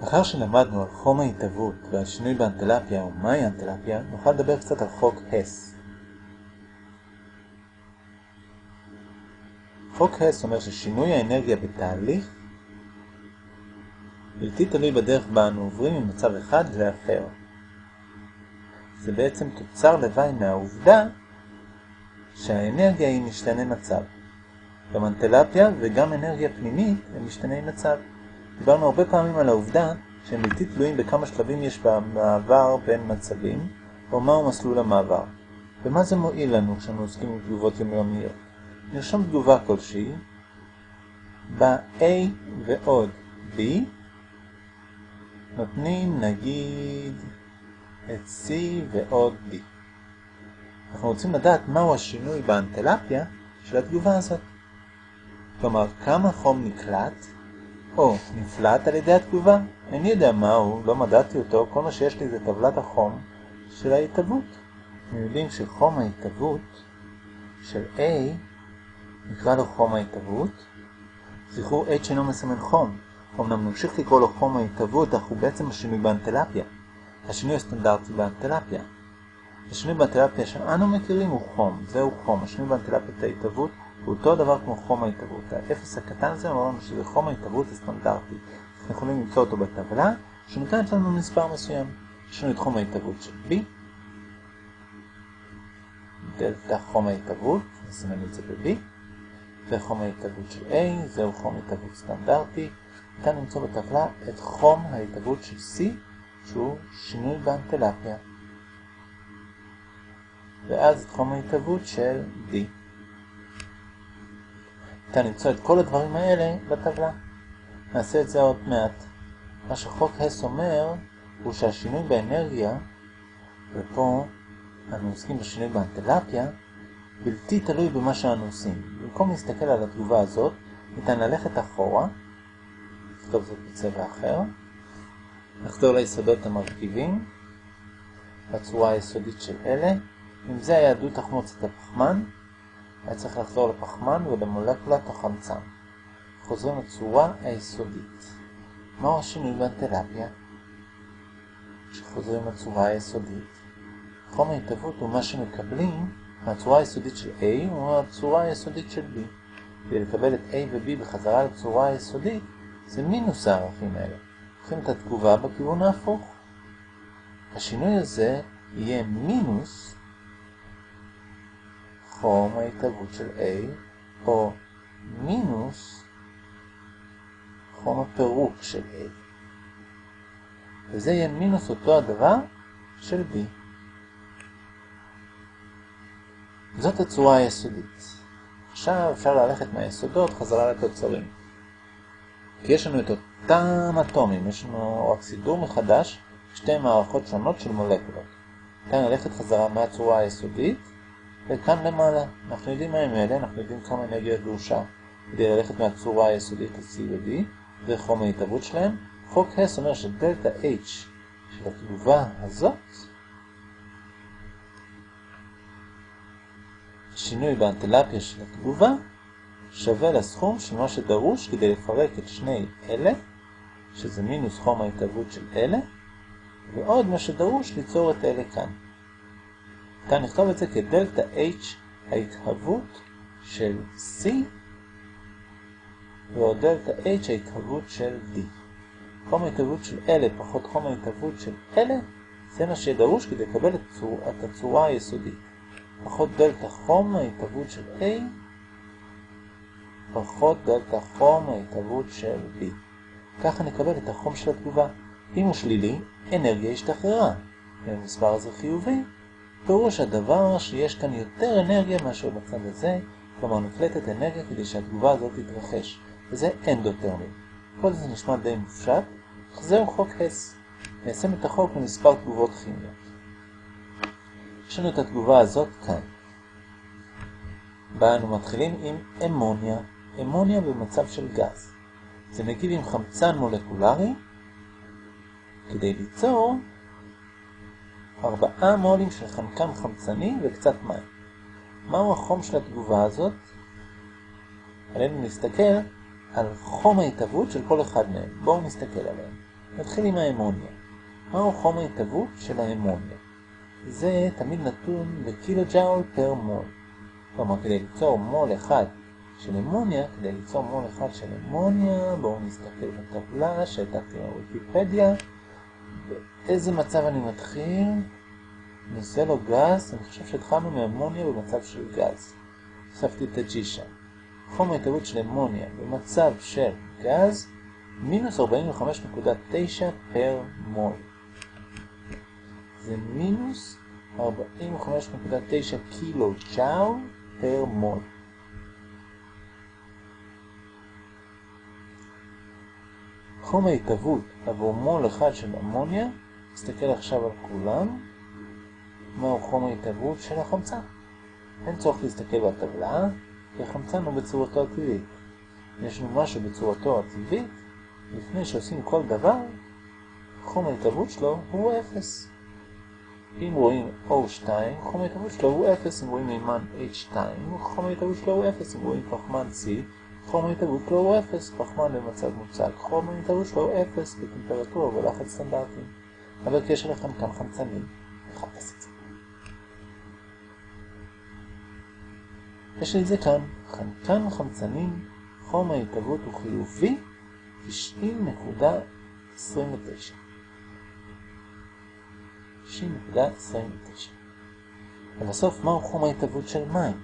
לאחר שלמדנו על חום ההתהוות ועל שינוי באנטלפיה או מהי אנטלפיה, נוכל לדבר קצת על חוק הס. חוק הס אומר ששינוי האנרגיה בתהליך בלתי תלוי בדרך בה אנו עוברים ממצב אחד לאחר. זה בעצם תוצר לוואי מהעובדה שהאנרגיה היא משתנה מצב. גם אנטלפיה וגם אנרגיה פנימית הם משתני מצב. דיברנו הרבה פעמים על העובדה שהם בלתי תלויים בכמה שלבים יש במעבר בין מצבים, או מהו מסלול המעבר. ומה זה מועיל לנו כשאנו עוסקים עם תגובות יומיומיות? נרשום תגובה כלשהי, ב-A ועוד B, נותנים נגיד את C ועוד B. אנחנו רוצים לדעת מהו השינוי באנטלפיה של התגובה הזאת. כלומר, כמה חום נקלט או נפלט על ידי התגובה. איני יודע מהו, לא מדעתי אותו, כל מה שיש לי זה טבלת החום של ההתהוות. אנחנו יודעים שחום ההתהוות של A נקרא לו חום ההתהוות. זכרו H אינו מסמן חום. אמנם נמשיך לקרוא לו חום ההתהוות, אך הוא בעצם השינוי באנטלפיה. השינוי הסטנדרטי באנטלפיה. השינוי באנטלפיה שאנו מכירים הוא חום, זהו חום. השינוי באנטלפיית ההתהוות הוא אותו דבר כמו חום ההתהוות. האפס הקטן הזה אומר לנו שזה חום ההתהוות הסטנדרטי. אנחנו יכולים למצוא אותו בטבלה, שנותנת לנו מספר מסוים. יש לנו את חום ההתהוות של B, דלתה חום ההתהוות, נסמן את זה ב-B, וחום ההתהוות של A, זהו חום ההתהוות סטנדרטי. ניתן למצוא בטבלה את חום ההתהוות של C, שהוא שינוי באנטלפיה. ואז את חום ההתהוות של D. ניתן למצוא את כל הדברים האלה בטבלה. נעשה את זה עוד מעט. מה שחוק הס אומר הוא שהשינוי באנרגיה, ופה אנו עוסקים בשינוי באנטלפיה, בלתי תלוי במה שאנו עושים. במקום להסתכל על התגובה הזאת, ניתן ללכת אחורה, לכתוב זאת בצבע אחר, לחזור ליסודות המרכיבים, בצורה היסודית של אלה. אם זה היה דו תחמוצת הפחמן, היה צריך לחזור לפחמן ולמולקולת החמצן. חוזרים לצורה היסודית. מהו השינוי באנטלפיה? כשחוזרים לצורה היסודית. חום ההתהוות הוא מה שמקבלים מהצורה היסודית של A או מהצורה היסודית של B. כדי לקבל את A ו-B בחזרה לצורה היסודית, זה מינוס הערכים האלה. לוקחים את התגובה בכיוון ההפוך. השינוי הזה יהיה מינוס חום ההתהוות של A, או מינוס חום הפירוק של A. וזה יהיה מינוס אותו הדבר של B. זאת הצורה היסודית. עכשיו אפשר ללכת מהיסודות חזרה לתוצרים. כי יש לנו את אותם אטומים, יש לנו רק סידור מחדש, שתי מערכות שונות של מולקולות. כאן ללכת חזרה מהצורה היסודית וכאן למעלה, אנחנו יודעים מה הם אלה, אנחנו יודעים כמה אנרגיה דרושה כדי ללכת מהצורה היסודית ל-C ו-D, זה חום ההתהוות שלהם. חוק הס אומר שדלתה H של התגובה הזאת, השינוי באנטלפיה של התגובה, שווה לסכום של מה שדרוש כדי לפרק את שני אלה, שזה מינוס חום ההתהוות של אלה, ועוד מה שדרוש ליצור את אלה כאן. ניתן לכתוב את זה כדלתה H ההתהוות של C ועוד דלתה H ההתהוות של D. חום ההתהוות של אלה פחות חום ההתהוות של אלה זה מה שדרוש כדי לקבל את, צור, את הצורה היסודית. פחות דלתה חום ההתהוות של A פחות דלתה חום ההתהוות של B. ככה נקבל את החום של התגובה. אם הוא שלילי, אנרגיה השתחררה. אם המספר הזה חיובי, פירוש הדבר שיש כאן יותר אנרגיה מאשר בצד הזה, כלומר נקלטת אנרגיה כדי שהתגובה הזאת תתרחש, וזה אנדוטרמי. כל זה נשמע די מופשט, אך זהו חוק הס. ניישם את החוק למספר תגובות כימיות. יש לנו את התגובה הזאת כאן. בה אנו מתחילים עם אמוניה, אמוניה במצב של גז. זה מגיב עם חמצן מולקולרי כדי ליצור ארבעה מולים של חנקן חמצני וקצת מים. מהו החום של התגובה הזאת? עלינו להסתכל על חום ההתהוות של כל אחד מהם. בואו נסתכל עליהם. נתחיל עם האמוניה. מהו חום ההתהוות של האמוניה? זה תמיד נתון בקילוג'אול פר מול. כלומר, כדי ליצור מול אחד של אמוניה, כדי ליצור מול אחד של אמוניה, בואו נסתכל בטבלה שהייתה כאן בוויקיפדיה. באיזה מצב אני מתחיל? נושא לו גז, אני חושב שהתחלנו מאמוניה במצב של גז. הוספתי את ה-G שם. חום ההתהוות של אמוניה במצב של גז, מינוס 45.9 פר מול. זה מינוס 45.9 קילו ג'אול פר מול. חום ההתהוות עבור מול אחד של אמוניה, נסתכל עכשיו על כולם, מהו חום ההתהוות של החמצן. אין צורך להסתכל בטבלה, כי החמצן הוא בצורתו הטבעית. יש לנו משהו בצורתו הטבעית, לפני שעושים כל דבר, חום ההתהוות שלו הוא 0. אם רואים O2, חום ההתהוות שלו הוא 0, אם רואים מימן H2, חום ההתהוות שלו הוא 0, אם רואים פחמן C, חום ההתהוות שלו הוא 0, פחמן במצב מוצק, חום ההתהוות שלו הוא 0 בטמפרטורה ולחץ סטנדרטיים. אבל כי יש לכם כאן חמצנים, נחפש את זה. יש לי את זה כאן, חנקן חמצנים, חום ההתהוות הוא חיובי 90.29. 90.29. ובסוף, מהו חום ההתהוות של מים?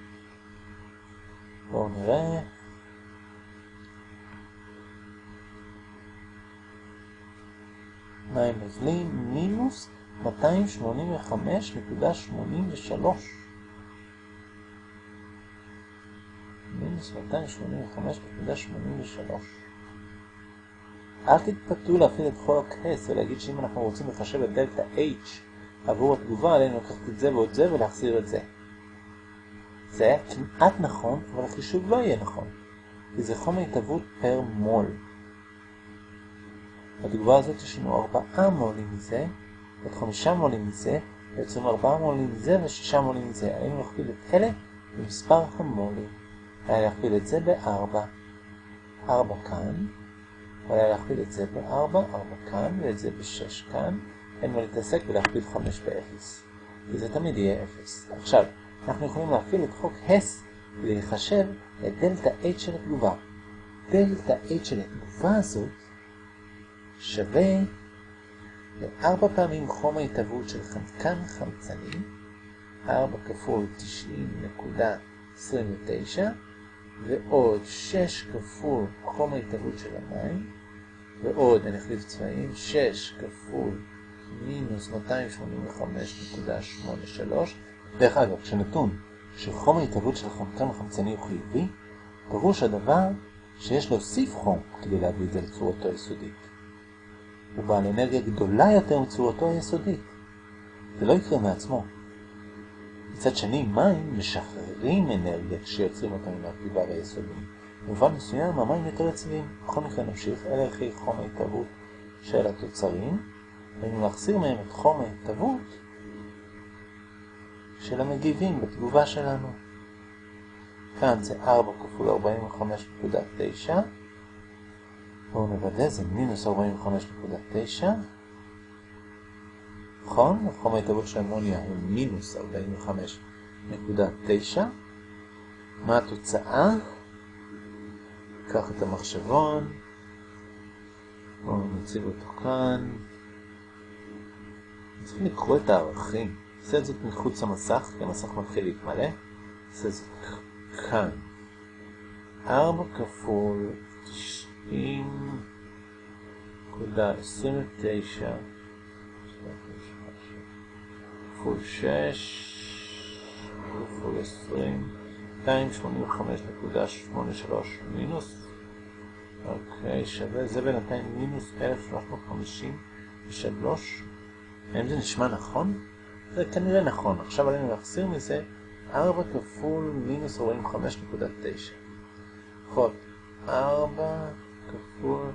בואו נראה. מים נוזלים מינוס 285.83. מינוס 285.83. אל תתפתו להפעיל את חוק הס ולהגיד שאם אנחנו רוצים לחשב את דלתה H עבור התגובה, עלינו לקחת את זה ועוד זה ולהחזיר את זה. זה היה כמעט נכון, אבל החישוב לא יהיה נכון, כי זה חום ההתהוות פר מול. בתגובה הזאת יש לנו 4 מולים מזה, עוד 5 מולים מזה, ויוצרים 4 מולים מזה ו-6 מולים מזה. עלינו להכפיל את אלה במספר המולים. היה להכפיל את זה ב-4. 4 כאן, היה להכפיל את זה ב-4, 4 כאן, ואת זה ב-6 כאן. אין מה להתעסק ולהכפיל 5 ב-0. כי זה תמיד יהיה 0. עכשיו, אנחנו יכולים להפעיל את חוק הס ולחשב את דלתה H של התגובה. דלתה H של התגובה הזאת שווה ל-4 פעמים חום ההתהוות של חנקן חמצני, 4 כפול 90.29, ועוד 6 כפול חום ההתהוות של המים, ועוד, אני אחליף צבעים, 6 כפול מינוס 285.83. דרך אגב, כשנתון שחום ההתהוות של חנקן חמצני הוא חיובי, פירוש הדבר שיש להוסיף חום כדי להביא את זה לצורתו היסודית. הוא בעל אנרגיה גדולה יותר מצורתו היסודית. זה לא יקרה מעצמו. מצד שני, מים משחררים אנרגיה כשיוצרים אותם מהרכיבה היסודיים. במובן מסוים, המים יותר יציבים. בכל מקרה נמשיך, אלה ערכי חום ההתהוות של התוצרים, ואם להחזיר מהם את חום ההתהוות של המגיבים בתגובה שלנו. כאן זה 4 כפול 45.9, בואו נוודא, זה מינוס 45.9, נכון? חום ההתהוות של אמוניה הוא מינוס 45.9. מה התוצאה? קח את המחשבון, בואו נציב אותו כאן. צריכים לקרוא את הערכים. נעשה את זאת מחוץ למסך, כי המסך מתחיל להתמלא. נעשה את זאת כאן. 4 כפול 90.29 כפול 6 כפול 20 285.83 מינוס. אוקיי, שווה, זה בינתיים מינוס 1353 האם זה נשמע נכון? זה כנראה נכון, עכשיו עלינו להחסיר מזה 4 כפול מינוס 45.9 נכון, 4 כפול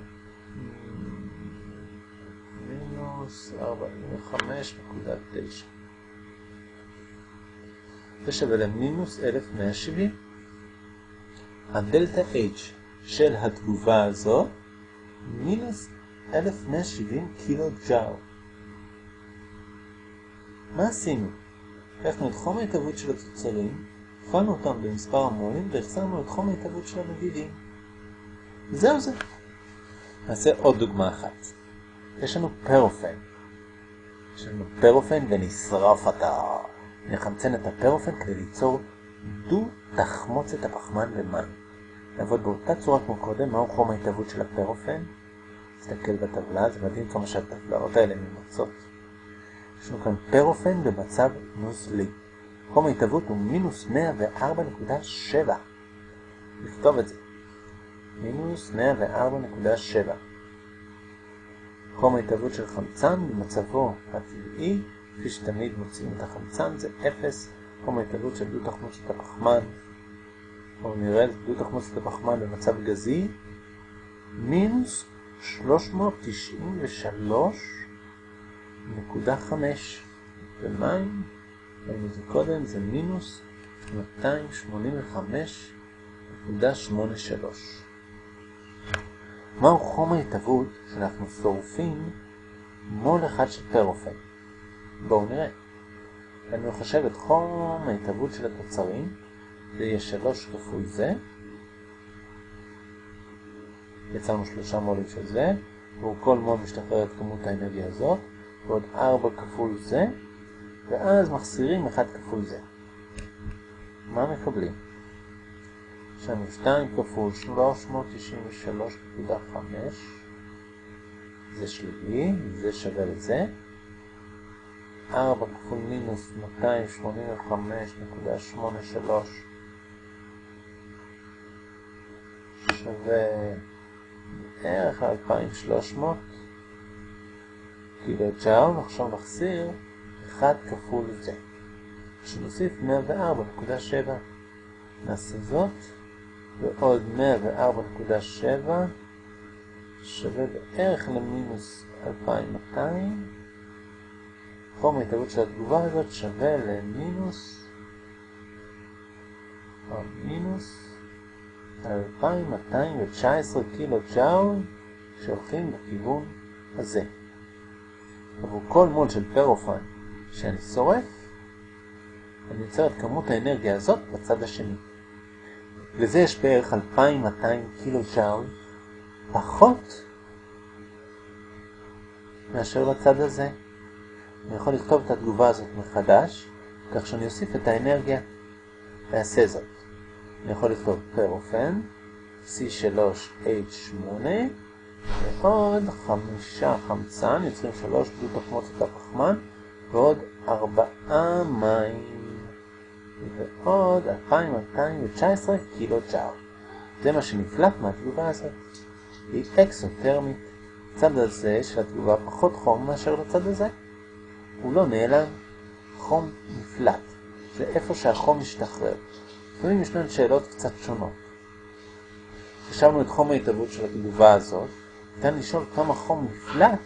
מינוס 45.9 זה שווה למינוס 1170. הדלתה H של התגובה הזו מינוס 1170 קילו ג'או. מה עשינו? לקחנו את חום ההתהוות של התוצרים, הפעלנו אותם במספר המולים והחסרנו את חום ההתהוות של המדידים. זהו זה. נעשה עוד דוגמה אחת. יש לנו פרופן. יש לנו פרופן ונשרף אותה. נחמצן את הפרופן כדי ליצור דו תחמוצת הפחמן ומים. נעבוד באותה צורה כמו קודם, מהו חום ההתהוות של הפרופן? תסתכל בטבלה, זה מדהים כמה שהטבלאות האלה ממצות. יש לנו כאן פרופן במצב נוזלי. חום ההתהוות הוא מינוס 104.7. נכתוב את זה. מינוס 104.7. חום ההתהוות של חמצן במצבו הטבעי, כפי שתמיד מוצאים את החמצן, זה 0. חום ההתהוות של דו תחמוצת הפחמן, או נראה את דו תחמוצת הפחמן במצב גזי, מינוס 393.5 ומים, ראינו זה קודם, זה מינוס 285.83. מהו חום ההתהוות שאנחנו שורפים מול אחד של פרופן? בואו נראה. אני מחשב את חום ההתהוות של התוצרים, זה יהיה 3 כפול זה, יצרנו שלושה מולים של זה, והוא כל מול משתחרר את כמות האנרגיה הזאת, ועוד 4 כפול זה, ואז מחסירים 1 כפול זה. מה מקבלים? לנו 2 כפול 393.5, זה שלילי, זה שווה לזה. 4 כפול מינוס 285.83 שווה בערך 2300 קילו ג'אול, עכשיו נחזיר 1 כפול זה. שנוסיף 104.7. נעשה זאת, ועוד 104.7 שווה בערך למינוס 2200. חום ההתהוות של התגובה הזאת שווה למינוס, או מינוס 2219 קילו ג'אול שהולכים בכיוון הזה. עבור כל מול של פרופן שאני שורף, אני יוצר את כמות האנרגיה הזאת בצד השני. לזה יש בערך 2200 קילו ג'אול פחות מאשר לצד הזה. אני יכול לכתוב את התגובה הזאת מחדש, כך שאני אוסיף את האנרגיה ואעשה זאת. אני יכול לכתוב פרופן, C3H8, ועוד חמישה חמצן, יוצרים שלוש דו תחמוצת הפחמן, ועוד ארבעה מים, ועוד 2219 קילו ג'אר. זה מה שנפלט מהתגובה הזאת. היא אקסוטרמית. הצד הזה של התגובה פחות חום מאשר לצד הזה. הוא לא נעלם, חום נפלט. זה איפה שהחום משתחרר. לפעמים ישנן שאלות קצת שונות. חשבנו את חום ההתהוות של התגובה הזאת, ניתן לשאול כמה חום נפלט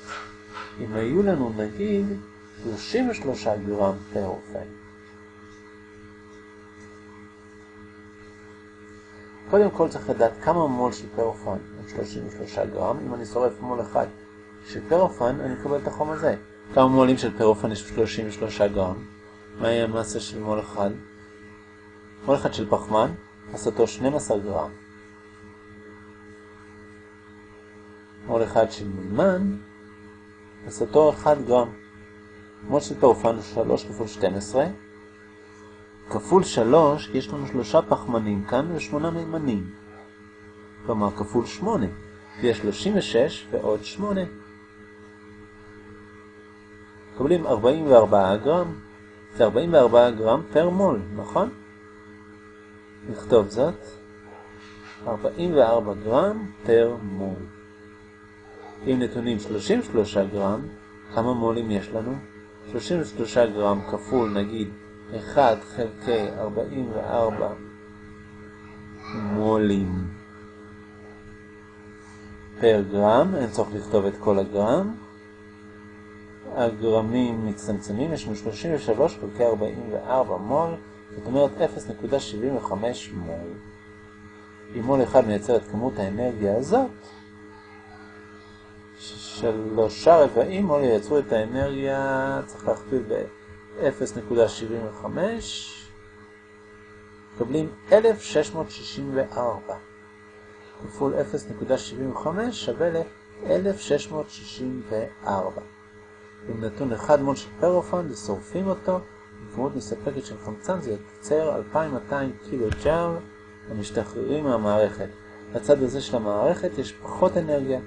אם היו לנו נגיד 33 גרם פר קודם כל צריך לדעת כמה מול של פרופן הם 33 גרם. אם אני שורף מול אחד של פרופן, אני אקבל את החום הזה. כמה מולים של פרופן יש 33 גרם? מה יהיה המסה של מול אחד? מול אחד של פחמן, מסתו 12 גרם. מול אחד של מימן, מסתו 1 גרם. מול של פרופן הוא 3 כפול 12. כפול 3, יש לנו שלושה פחמנים כאן ושמונה מימנים. כלומר, כפול 8. ויש 36 ועוד 8. מקבלים 44 גרם. זה 44 גרם פר מול, נכון? נכתוב זאת. 44 גרם פר מול. אם נתונים 33 גרם, כמה מולים יש לנו? 33 גרם כפול נגיד 1 חלקי 44 מולים פר גרם, אין צורך לכתוב את כל הגרם. הגרמים מצטמצמים, יש לנו 33 חלקי 44 מול, זאת אומרת 0.75 מול. אם מול אחד מייצר את כמות האנרגיה הזאת, שלושה רבעים מול ייצרו את האנרגיה, צריך להכפיל ב-0.75, מקבלים 1664. כפול 0.75 שווה ל-1664. עם נתון אחד מול של פרופון, ושורפים אותו, בכמות מספקת של חמצן זה יוצר 2200 קילו ג'אר המשתחררים מהמערכת. לצד הזה של המערכת יש פחות אנרגיה,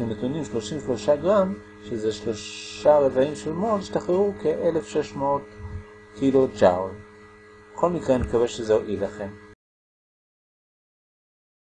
עם נתונים 33 גרם, שזה שלושה רבעים של מול, השתחררו כ-1600 קילו ג'אול. בכל מקרה אני מקווה שזה הועיל לכם.